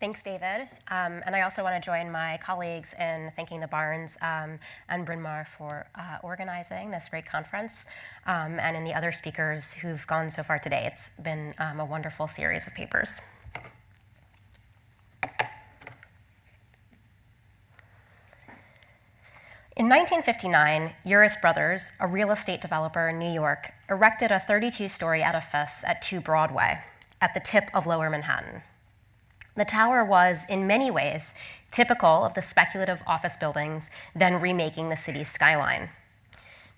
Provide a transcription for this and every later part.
Thanks, David. Um, and I also want to join my colleagues in thanking the Barnes um, and Bryn Mawr for uh, organizing this great conference um, and in the other speakers who've gone so far today. It's been um, a wonderful series of papers. In 1959, Uris Brothers, a real estate developer in New York, erected a 32 story edifice at 2 Broadway, at the tip of lower Manhattan. The tower was, in many ways, typical of the speculative office buildings then remaking the city's skyline.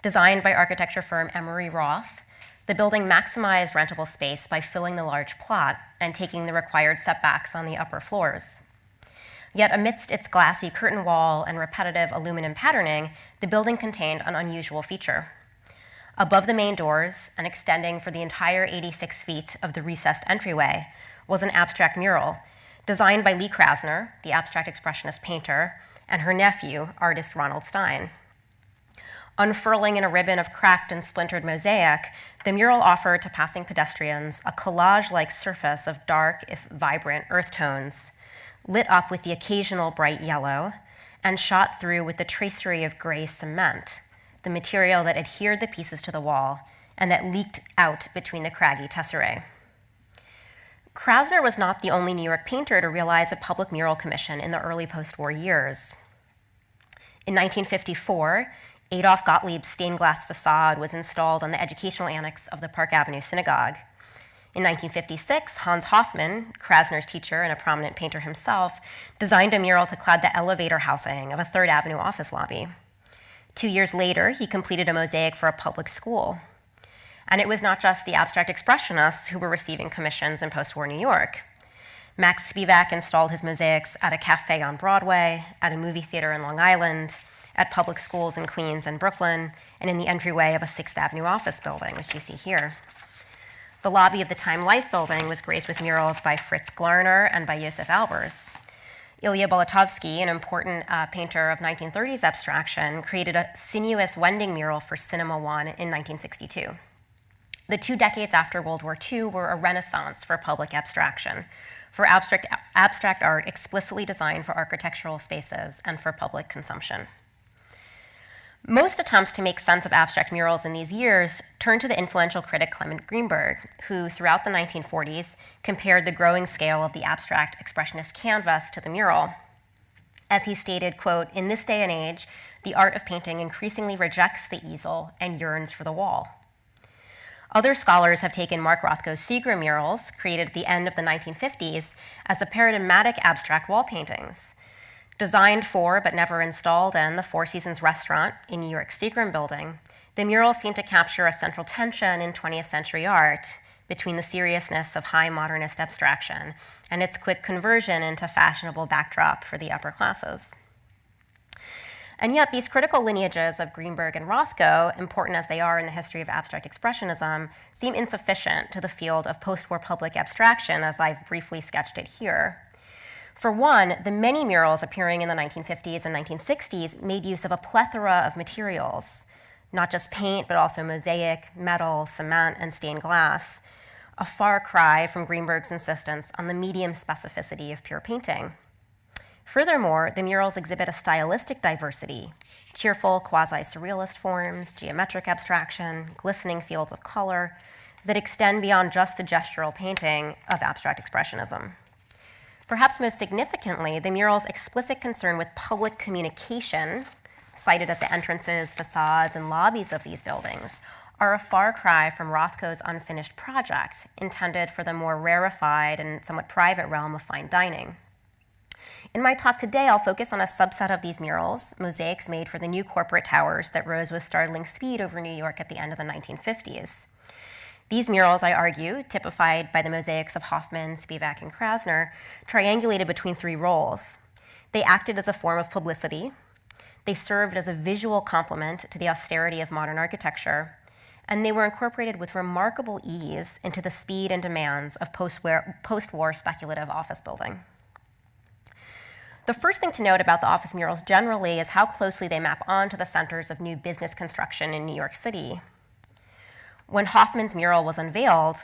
Designed by architecture firm Emery Roth, the building maximized rentable space by filling the large plot and taking the required setbacks on the upper floors. Yet amidst its glassy curtain wall and repetitive aluminum patterning, the building contained an unusual feature. Above the main doors and extending for the entire 86 feet of the recessed entryway was an abstract mural designed by Lee Krasner, the abstract expressionist painter, and her nephew, artist Ronald Stein. Unfurling in a ribbon of cracked and splintered mosaic, the mural offered to passing pedestrians a collage like surface of dark, if vibrant, earth tones, lit up with the occasional bright yellow, and shot through with the tracery of gray cement, the material that adhered the pieces to the wall and that leaked out between the craggy tesserae. Krasner was not the only New York painter to realize a public mural commission in the early post-war years. In 1954, Adolf Gottlieb's stained glass facade was installed on the educational annex of the Park Avenue Synagogue. In 1956, Hans Hofmann, Krasner's teacher and a prominent painter himself, designed a mural to clad the elevator housing of a Third Avenue office lobby. Two years later, he completed a mosaic for a public school. And it was not just the abstract expressionists who were receiving commissions in post war New York. Max Spivak installed his mosaics at a cafe on Broadway, at a movie theater in Long Island, at public schools in Queens and Brooklyn, and in the entryway of a Sixth Avenue office building, which you see here. The lobby of the Time Life building was graced with murals by Fritz Glarner and by Josef Albers. Ilya Bolotovsky, an important uh, painter of 1930s abstraction, created a sinuous wending mural for Cinema One in 1962. The two decades after World War II were a renaissance for public abstraction, for abstract, abstract art explicitly designed for architectural spaces and for public consumption. Most attempts to make sense of abstract murals in these years turn to the influential critic Clement Greenberg, who throughout the 1940s compared the growing scale of the abstract expressionist canvas to the mural. As he stated, quote, in this day and age, the art of painting increasingly rejects the easel and yearns for the wall. Other scholars have taken Mark Rothko's Seagram murals, created at the end of the 1950s, as the paradigmatic abstract wall paintings. Designed for but never installed in the Four Seasons restaurant in New York's Seagram building, the murals seem to capture a central tension in 20th century art between the seriousness of high modernist abstraction and its quick conversion into fashionable backdrop for the upper classes. And yet, these critical lineages of Greenberg and Rothko, important as they are in the history of abstract expressionism, seem insufficient to the field of post war public abstraction, as I've briefly sketched it here. For one, the many murals appearing in the 1950s and 1960s made use of a plethora of materials, not just paint, but also mosaic, metal, cement, and stained glass, a far cry from Greenberg's insistence on the medium specificity of pure painting. Furthermore, the murals exhibit a stylistic diversity, cheerful quasi-surrealist forms, geometric abstraction, glistening fields of color that extend beyond just the gestural painting of abstract expressionism. Perhaps most significantly, the mural's explicit concern with public communication, sited at the entrances, facades, and lobbies of these buildings, are a far cry from Rothko's unfinished project, intended for the more rarefied and somewhat private realm of fine dining. In my talk today, I'll focus on a subset of these murals, mosaics made for the new corporate towers that rose with startling speed over New York at the end of the 1950s. These murals, I argue, typified by the mosaics of Hofmann, Spivak, and Krasner, triangulated between three roles. They acted as a form of publicity, they served as a visual complement to the austerity of modern architecture, and they were incorporated with remarkable ease into the speed and demands of post-war speculative office building. The first thing to note about the office murals generally is how closely they map onto the centers of new business construction in New York City. When Hofmann's mural was unveiled,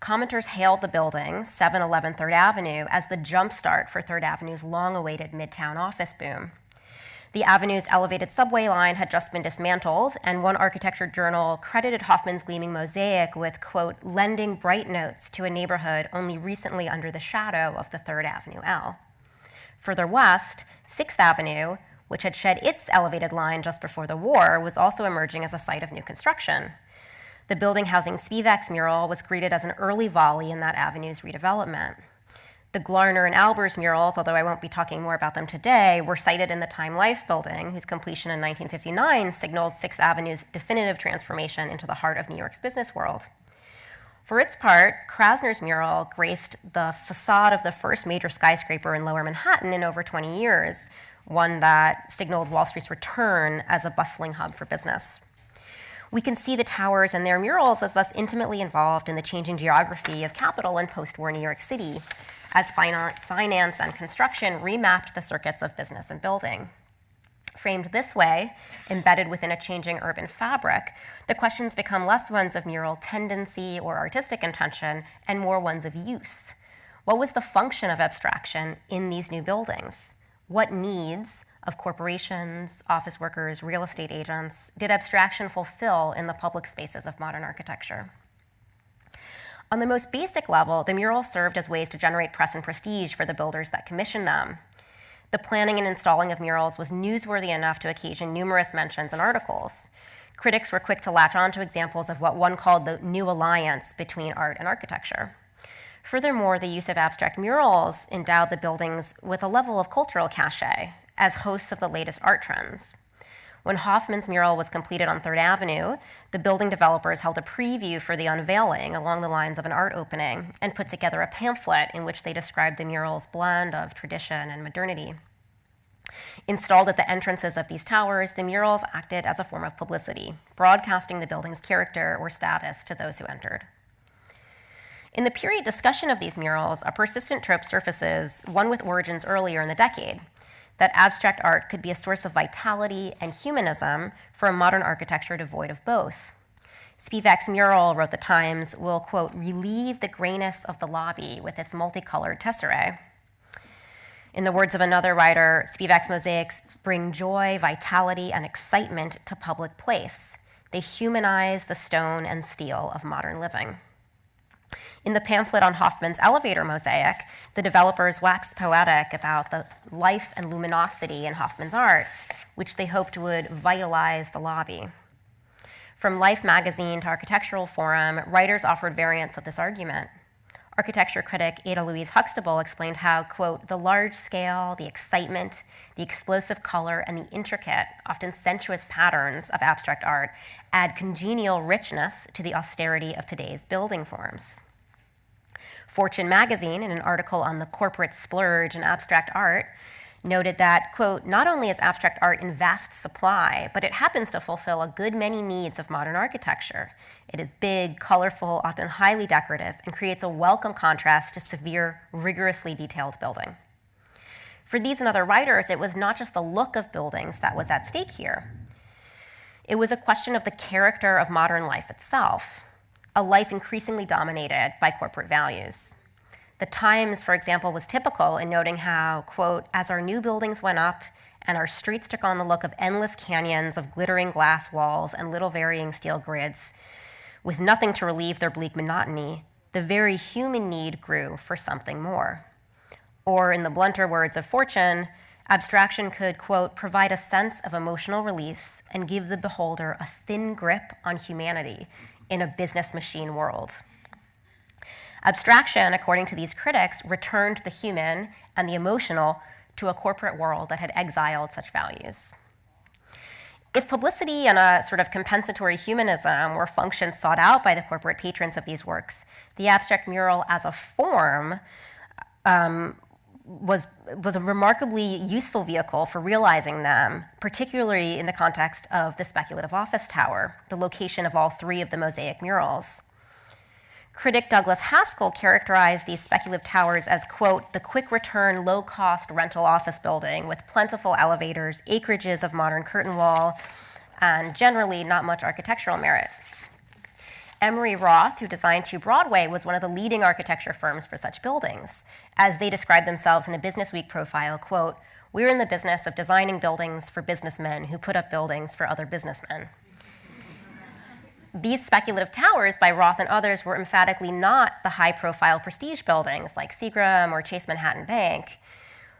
commenters hailed the building, 711 3rd Avenue, as the jumpstart for 3rd Avenue's long awaited Midtown office boom. The avenue's elevated subway line had just been dismantled, and one architecture journal credited Hofmann's gleaming mosaic with, quote, lending bright notes to a neighborhood only recently under the shadow of the 3rd Avenue L. Further west, 6th Avenue, which had shed its elevated line just before the war, was also emerging as a site of new construction. The building housing Spivak's mural was greeted as an early volley in that avenue's redevelopment. The Glarner and Albers murals, although I won't be talking more about them today, were sited in the Time Life building, whose completion in 1959 signaled Sixth Avenue's definitive transformation into the heart of New York's business world. For its part, Krasner's mural graced the facade of the first major skyscraper in lower Manhattan in over 20 years, one that signaled Wall Street's return as a bustling hub for business. We can see the towers and their murals as thus intimately involved in the changing geography of capital in post war New York City, as finance and construction remapped the circuits of business and building. Framed this way, embedded within a changing urban fabric, the questions become less ones of mural tendency or artistic intention and more ones of use. What was the function of abstraction in these new buildings? What needs of corporations, office workers, real estate agents did abstraction fulfill in the public spaces of modern architecture? On the most basic level, the murals served as ways to generate press and prestige for the builders that commissioned them. The planning and installing of murals was newsworthy enough to occasion numerous mentions and articles. Critics were quick to latch on to examples of what one called the new alliance between art and architecture. Furthermore, the use of abstract murals endowed the buildings with a level of cultural cachet as hosts of the latest art trends. When Hofmann's mural was completed on Third Avenue, the building developers held a preview for the unveiling along the lines of an art opening and put together a pamphlet in which they described the mural's blend of tradition and modernity. Installed at the entrances of these towers, the murals acted as a form of publicity, broadcasting the building's character or status to those who entered. In the period discussion of these murals, a persistent trope surfaces, one with origins earlier in the decade, that abstract art could be a source of vitality and humanism for a modern architecture devoid of both. Spivak's mural, wrote the Times, will, quote, relieve the grayness of the lobby with its multicolored tesserae. In the words of another writer, Spivak's mosaics bring joy, vitality, and excitement to public place. They humanize the stone and steel of modern living. In the pamphlet on Hofmann's elevator mosaic, the developers waxed poetic about the life and luminosity in Hofmann's art, which they hoped would vitalize the lobby. From Life magazine to Architectural Forum, writers offered variants of this argument. Architecture critic Ada Louise Huxtable explained how, quote, the large scale, the excitement, the explosive color, and the intricate, often sensuous patterns of abstract art add congenial richness to the austerity of today's building forms. Fortune magazine, in an article on the corporate splurge in abstract art, noted that, quote, not only is abstract art in vast supply, but it happens to fulfill a good many needs of modern architecture. It is big, colorful, often highly decorative, and creates a welcome contrast to severe, rigorously detailed building. For these and other writers, it was not just the look of buildings that was at stake here. It was a question of the character of modern life itself, a life increasingly dominated by corporate values. The Times, for example, was typical in noting how, quote, as our new buildings went up and our streets took on the look of endless canyons of glittering glass walls and little varying steel grids, with nothing to relieve their bleak monotony, the very human need grew for something more. Or, in the blunter words of Fortune, abstraction could, quote, provide a sense of emotional release and give the beholder a thin grip on humanity in a business machine world. Abstraction, according to these critics, returned the human and the emotional to a corporate world that had exiled such values. If publicity and a sort of compensatory humanism were functions sought out by the corporate patrons of these works, the abstract mural as a form um, was, was a remarkably useful vehicle for realizing them, particularly in the context of the speculative office tower, the location of all three of the mosaic murals. Critic Douglas Haskell characterized these speculative towers as, quote, the quick return, low cost rental office building with plentiful elevators, acreages of modern curtain wall, and generally not much architectural merit. Emery Roth, who designed 2 Broadway, was one of the leading architecture firms for such buildings. As they described themselves in a Business Week profile, quote, we're in the business of designing buildings for businessmen who put up buildings for other businessmen. These speculative towers by Roth and others were emphatically not the high profile prestige buildings like Seagram or Chase Manhattan Bank.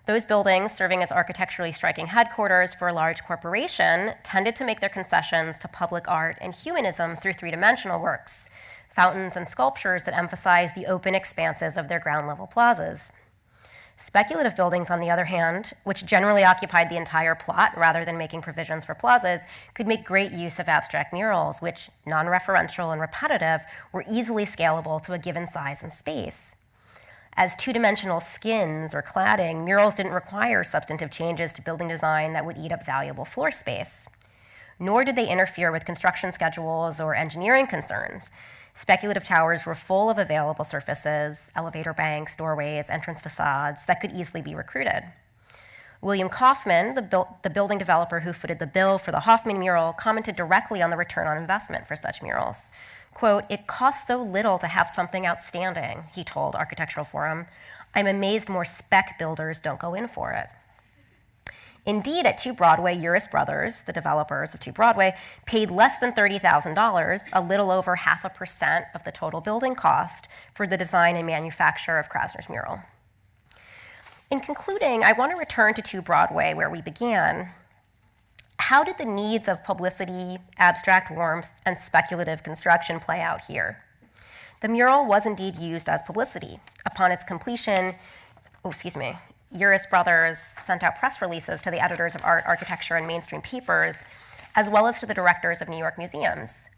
Those buildings, serving as architecturally striking headquarters for a large corporation, tended to make their concessions to public art and humanism through three dimensional works, fountains and sculptures that emphasize the open expanses of their ground level plazas. Speculative buildings, on the other hand, which generally occupied the entire plot rather than making provisions for plazas, could make great use of abstract murals, which, non referential and repetitive, were easily scalable to a given size and space. As two-dimensional skins or cladding, murals didn't require substantive changes to building design that would eat up valuable floor space. Nor did they interfere with construction schedules or engineering concerns. Speculative towers were full of available surfaces, elevator banks, doorways, entrance facades that could easily be recruited. William Kaufman, the, the, building developer who footed the bill for the Hofmann mural, commented directly on the return on investment for such murals. Quote, it costs so little to have something outstanding, he told Architectural Forum. I'm amazed more spec builders don't go in for it. Indeed, at 2 Broadway, Uris Brothers, the developers of 2 Broadway, paid less than $30,000, a little over half a percent of the total building cost, for the design and manufacture of Krasner's mural. In concluding, I want to return to 2 Broadway, where we began, how did the needs of publicity, abstract warmth, and speculative construction play out here? The mural was indeed used as publicity. Upon its completion, oh, excuse me, Uris Brothers sent out press releases to the editors of art, architecture, and mainstream papers, as well as to the directors of New York museums.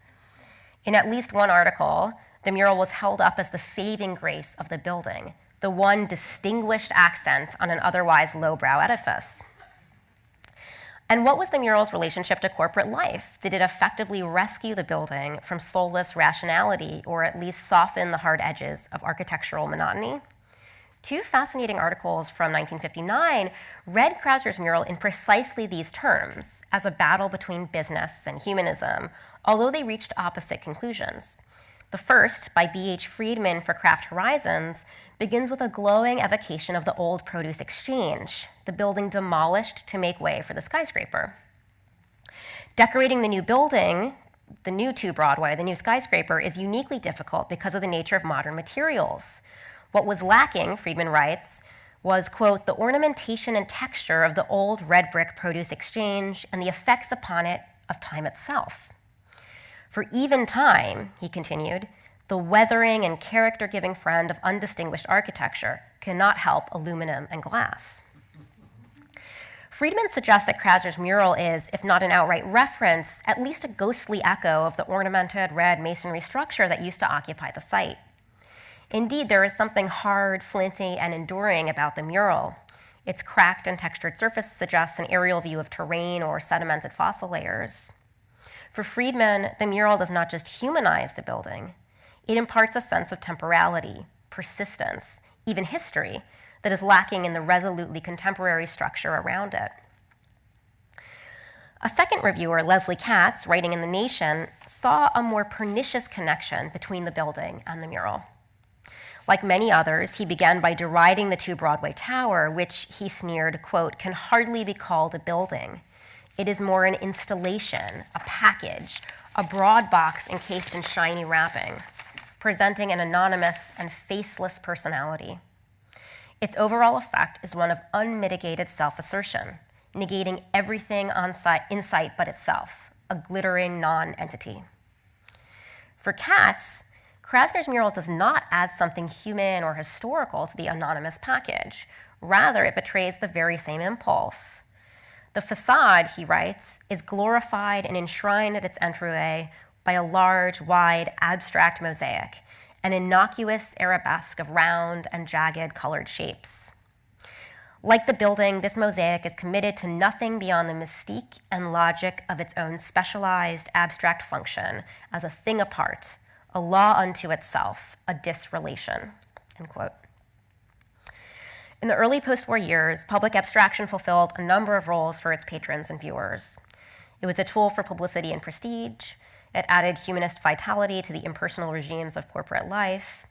In at least one article, the mural was held up as the saving grace of the building, the one distinguished accent on an otherwise lowbrow edifice. And what was the mural's relationship to corporate life? Did it effectively rescue the building from soulless rationality or at least soften the hard edges of architectural monotony? Two fascinating articles from 1959 read Krasner's mural in precisely these terms as a battle between business and humanism, although they reached opposite conclusions. The first, by B.H. Friedman for Craft Horizons, begins with a glowing evocation of the old produce exchange, the building demolished to make way for the skyscraper. Decorating the new building, the new 2 Broadway, the new skyscraper, is uniquely difficult because of the nature of modern materials. What was lacking, Friedman writes, was, quote, the ornamentation and texture of the old red brick produce exchange and the effects upon it of time itself. For even time, he continued, the weathering and character giving friend of undistinguished architecture cannot help aluminum and glass. Friedman suggests that Krasner's mural is, if not an outright reference, at least a ghostly echo of the ornamented red masonry structure that used to occupy the site. Indeed, there is something hard, flinty, and enduring about the mural. Its cracked and textured surface suggests an aerial view of terrain or sedimented fossil layers. For Friedman, the mural does not just humanize the building, it imparts a sense of temporality, persistence, even history that is lacking in the resolutely contemporary structure around it. A second reviewer, Leslie Katz, writing in The Nation, saw a more pernicious connection between the building and the mural. Like many others, he began by deriding the 2 Broadway Tower, which he sneered, quote, can hardly be called a building. It is more an installation, a package, a broad box encased in shiny wrapping, presenting an anonymous and faceless personality. Its overall effect is one of unmitigated self assertion, negating everything on site, in sight but itself, a glittering non entity. For Katz, Krasner's mural does not add something human or historical to the anonymous package. Rather, it betrays the very same impulse the facade, he writes, is glorified and enshrined at its entryway by a large, wide, abstract mosaic, an innocuous arabesque of round and jagged colored shapes. Like the building, this mosaic is committed to nothing beyond the mystique and logic of its own specialized abstract function as a thing apart, a law unto itself, a disrelation. End quote. In the early post war years, public abstraction fulfilled a number of roles for its patrons and viewers. It was a tool for publicity and prestige. It added humanist vitality to the impersonal regimes of corporate life.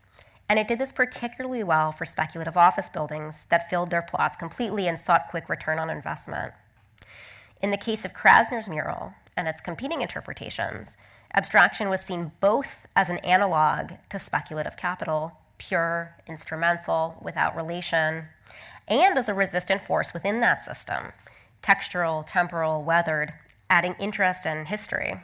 And it did this particularly well for speculative office buildings that filled their plots completely and sought quick return on investment. In the case of Krasner's mural and its competing interpretations, abstraction was seen both as an analog to speculative capital, pure, instrumental, without relation, and as a resistant force within that system, textural, temporal, weathered, adding interest and history.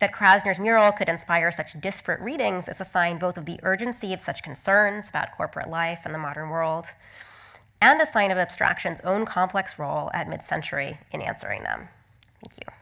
That Krasner's mural could inspire such disparate readings is a sign both of the urgency of such concerns about corporate life and the modern world, and a sign of abstraction's own complex role at mid century in answering them. Thank you.